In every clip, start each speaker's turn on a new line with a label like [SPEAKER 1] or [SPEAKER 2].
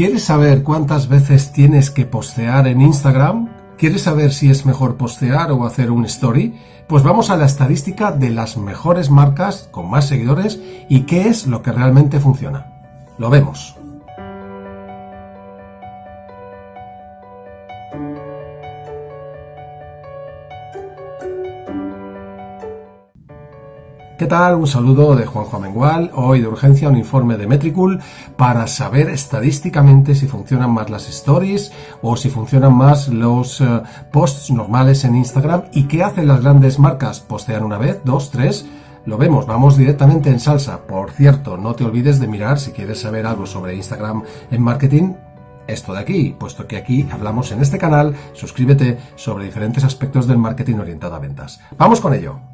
[SPEAKER 1] ¿Quieres saber cuántas veces tienes que postear en Instagram? ¿Quieres saber si es mejor postear o hacer un story? Pues vamos a la estadística de las mejores marcas con más seguidores y qué es lo que realmente funciona. Lo vemos. ¿Qué tal? Un saludo de Juanjo Amengual. Hoy de urgencia un informe de Metricool para saber estadísticamente si funcionan más las stories o si funcionan más los eh, posts normales en Instagram y qué hacen las grandes marcas. ¿Postean una vez, dos, tres? Lo vemos, vamos directamente en salsa. Por cierto, no te olvides de mirar si quieres saber algo sobre Instagram en marketing, esto de aquí, puesto que aquí hablamos en este canal, suscríbete sobre diferentes aspectos del marketing orientado a ventas. Vamos con ello.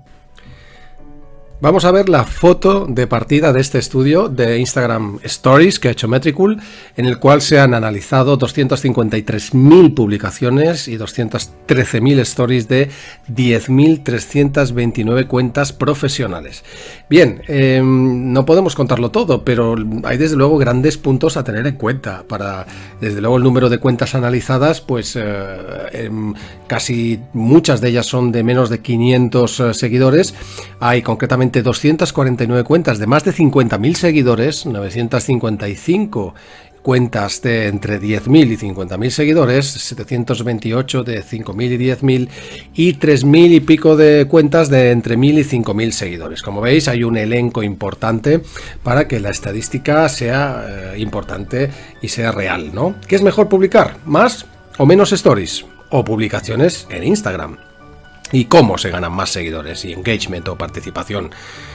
[SPEAKER 1] Vamos a ver la foto de partida de este estudio de Instagram Stories que ha hecho Metricool, en el cual se han analizado 253.000 publicaciones y 213.000 stories de 10.329 cuentas profesionales. Bien, em, no podemos contarlo todo, pero hay desde luego grandes puntos a tener en cuenta. Para, desde luego, el número de cuentas analizadas, pues eh, em, casi muchas de ellas son de menos de 500 eh, seguidores. Hay concretamente 249 cuentas de más de 50.000 seguidores, 955 cuentas de entre 10.000 y 50.000 seguidores, 728 de 5.000 y 10.000 y 3.000 y pico de cuentas de entre 1.000 y 5.000 seguidores. Como veis hay un elenco importante para que la estadística sea eh, importante y sea real, ¿no? ¿Qué es mejor publicar? ¿Más o menos stories? O publicaciones en Instagram y cómo se ganan más seguidores y engagement o participación.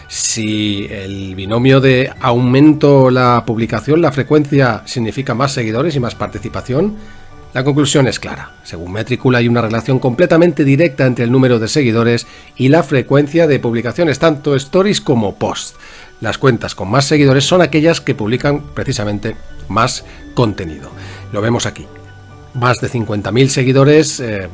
[SPEAKER 1] Si el binomio de aumento la publicación, la frecuencia significa más seguidores y más participación, la conclusión es clara. Según Metricool hay una relación completamente directa entre el número de seguidores y la frecuencia de publicaciones, tanto stories como posts. Las cuentas con más seguidores son aquellas que publican precisamente más contenido. Lo vemos aquí más de 50.000 seguidores, eh,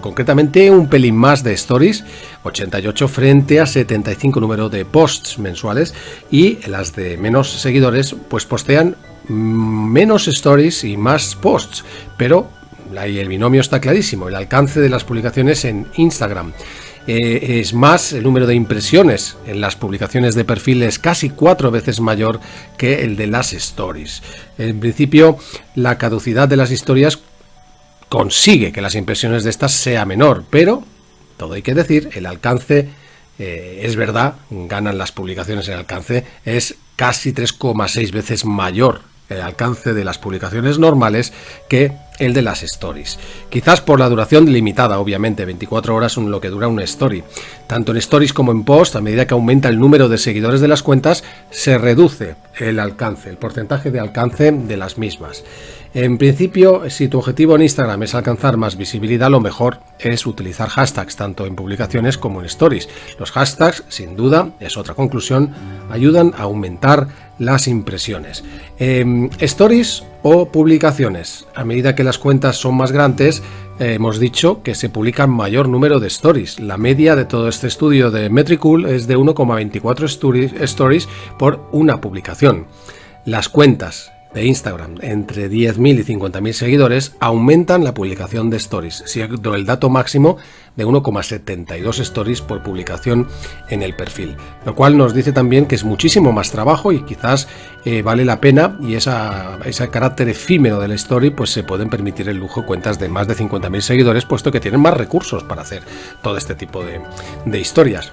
[SPEAKER 1] concretamente un pelín más de stories, 88 frente a 75 número de posts mensuales y las de menos seguidores pues postean menos stories y más posts, pero ahí el binomio está clarísimo, el alcance de las publicaciones en Instagram. Eh, es más, el número de impresiones en las publicaciones de perfil es casi cuatro veces mayor que el de las stories. En principio, la caducidad de las historias consigue que las impresiones de estas sea menor, pero, todo hay que decir, el alcance, eh, es verdad, ganan las publicaciones el alcance, es casi 3,6 veces mayor el alcance de las publicaciones normales que el de las stories. Quizás por la duración limitada, obviamente, 24 horas es lo que dura una story. Tanto en stories como en post, a medida que aumenta el número de seguidores de las cuentas, se reduce el alcance, el porcentaje de alcance de las mismas. En principio, si tu objetivo en Instagram es alcanzar más visibilidad, lo mejor es utilizar hashtags, tanto en publicaciones como en stories. Los hashtags, sin duda, es otra conclusión, ayudan a aumentar las impresiones. Em, stories o publicaciones. A medida que las cuentas son más grandes, eh, hemos dicho que se publican mayor número de stories. La media de todo este estudio de Metricool es de 1,24 stories por una publicación. Las cuentas de Instagram entre 10.000 y 50.000 seguidores aumentan la publicación de stories, siendo el dato máximo de 1,72 stories por publicación en el perfil, lo cual nos dice también que es muchísimo más trabajo y quizás eh, vale la pena y ese carácter efímero del story pues se pueden permitir el lujo cuentas de más de 50.000 seguidores puesto que tienen más recursos para hacer todo este tipo de, de historias.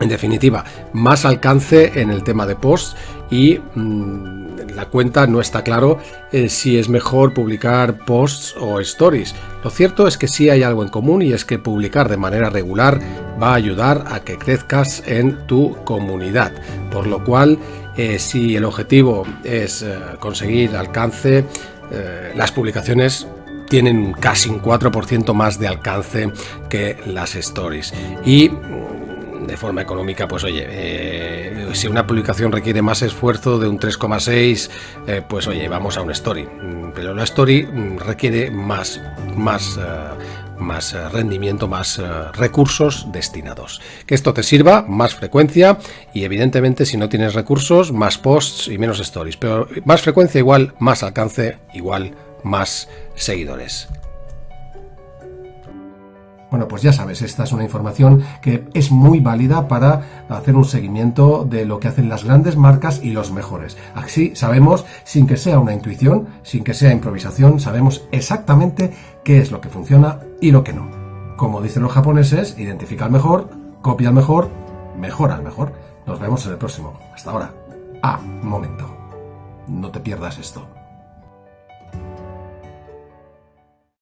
[SPEAKER 1] En definitiva, más alcance en el tema de posts y mm, la cuenta no está claro eh, si es mejor publicar posts o stories. Lo cierto es que sí hay algo en común y es que publicar de manera regular va a ayudar a que crezcas en tu comunidad. Por lo cual, eh, si el objetivo es eh, conseguir alcance, las publicaciones tienen casi un 4% más de alcance que las stories. Y de forma económica, pues oye, eh, si una publicación requiere más esfuerzo de un 3,6, eh, pues oye, vamos a una story. Mm, pero la story mm, requiere más, más, eh, más rendimiento, más recursos destinados. Que esto te sirva, más frecuencia y evidentemente si no tienes recursos, más posts y menos stories. Pero más frecuencia igual, más alcance, igual, más seguidores. Bueno, pues ya sabes, esta es una información que es muy válida para hacer un seguimiento de lo que hacen las grandes marcas y los mejores. Así sabemos, sin que sea una intuición, sin que sea improvisación, sabemos exactamente qué es lo que funciona y lo que no. Como dicen los japoneses, identifica al mejor, copia al mejor, mejora al mejor. Nos vemos en el próximo. Hasta ahora. Ah, momento. No te pierdas esto.